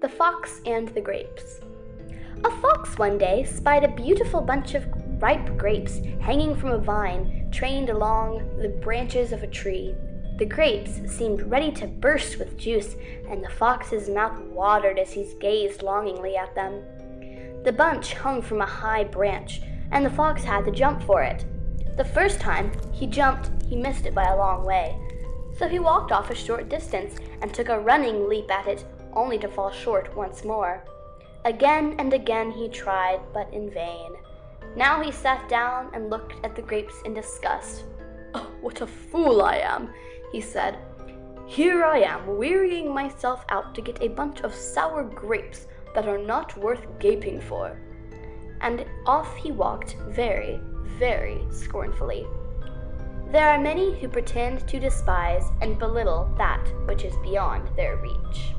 The Fox and the Grapes A fox one day spied a beautiful bunch of ripe grapes hanging from a vine trained along the branches of a tree. The grapes seemed ready to burst with juice, and the fox's mouth watered as he gazed longingly at them. The bunch hung from a high branch, and the fox had to jump for it. The first time he jumped, he missed it by a long way. So he walked off a short distance and took a running leap at it, only to fall short once more. Again and again he tried, but in vain. Now he sat down and looked at the grapes in disgust. Oh, what a fool I am, he said. Here I am, wearying myself out to get a bunch of sour grapes that are not worth gaping for. And off he walked very, very scornfully. There are many who pretend to despise and belittle that which is beyond their reach.